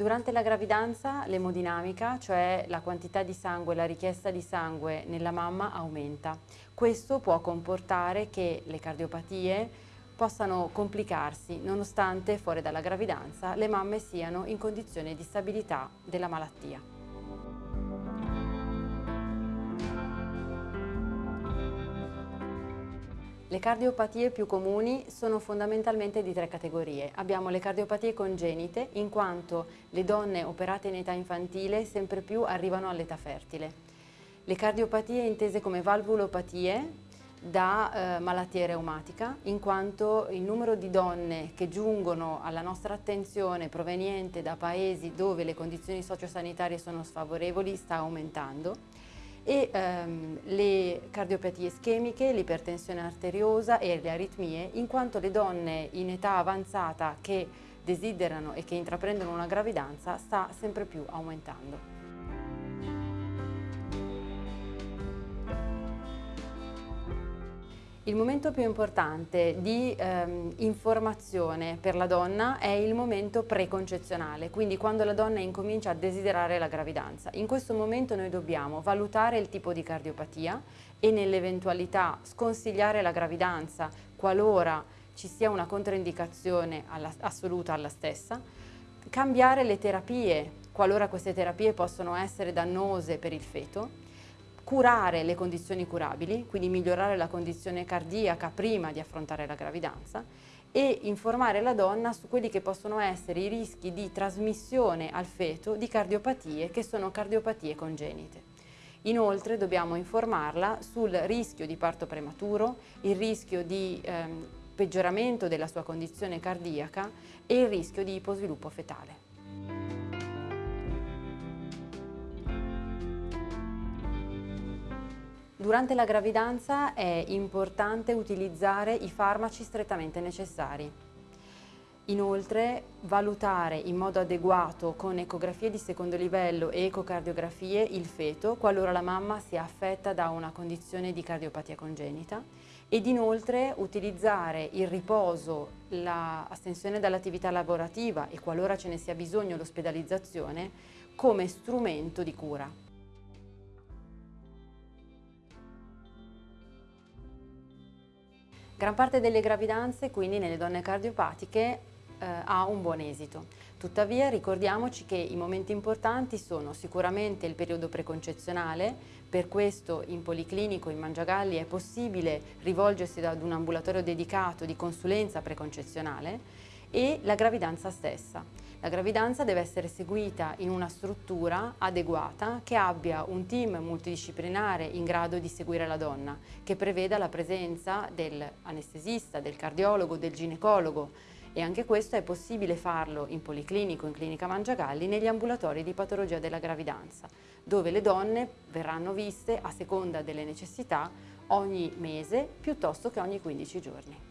Durante la gravidanza l'emodinamica, cioè la quantità di sangue, la richiesta di sangue nella mamma aumenta. Questo può comportare che le cardiopatie possano complicarsi nonostante fuori dalla gravidanza le mamme siano in condizione di stabilità della malattia. Le cardiopatie più comuni sono fondamentalmente di tre categorie. Abbiamo le cardiopatie congenite, in quanto le donne operate in età infantile sempre più arrivano all'età fertile. Le cardiopatie intese come valvulopatie da eh, malattia reumatica, in quanto il numero di donne che giungono alla nostra attenzione proveniente da paesi dove le condizioni sociosanitarie sono sfavorevoli sta aumentando e ehm, le cardiopatie ischemiche, l'ipertensione arteriosa e le aritmie, in quanto le donne in età avanzata che desiderano e che intraprendono una gravidanza sta sempre più aumentando. Il momento più importante di ehm, informazione per la donna è il momento preconcezionale, quindi quando la donna incomincia a desiderare la gravidanza. In questo momento noi dobbiamo valutare il tipo di cardiopatia e nell'eventualità sconsigliare la gravidanza qualora ci sia una controindicazione alla, assoluta alla stessa, cambiare le terapie qualora queste terapie possono essere dannose per il feto curare le condizioni curabili, quindi migliorare la condizione cardiaca prima di affrontare la gravidanza e informare la donna su quelli che possono essere i rischi di trasmissione al feto di cardiopatie che sono cardiopatie congenite. Inoltre dobbiamo informarla sul rischio di parto prematuro, il rischio di ehm, peggioramento della sua condizione cardiaca e il rischio di iposviluppo fetale. Durante la gravidanza è importante utilizzare i farmaci strettamente necessari. Inoltre valutare in modo adeguato con ecografie di secondo livello e ecocardiografie il feto qualora la mamma sia affetta da una condizione di cardiopatia congenita ed inoltre utilizzare il riposo, l'astensione dall'attività lavorativa e qualora ce ne sia bisogno l'ospedalizzazione come strumento di cura. Gran parte delle gravidanze, quindi nelle donne cardiopatiche, eh, ha un buon esito. Tuttavia ricordiamoci che i momenti importanti sono sicuramente il periodo preconcezionale, per questo in policlinico in Mangiagalli è possibile rivolgersi ad un ambulatorio dedicato di consulenza preconcezionale e la gravidanza stessa. La gravidanza deve essere seguita in una struttura adeguata che abbia un team multidisciplinare in grado di seguire la donna, che preveda la presenza dell'anestesista, del cardiologo, del ginecologo e anche questo è possibile farlo in policlinico, in clinica Mangiagalli, negli ambulatori di patologia della gravidanza, dove le donne verranno viste a seconda delle necessità ogni mese piuttosto che ogni 15 giorni.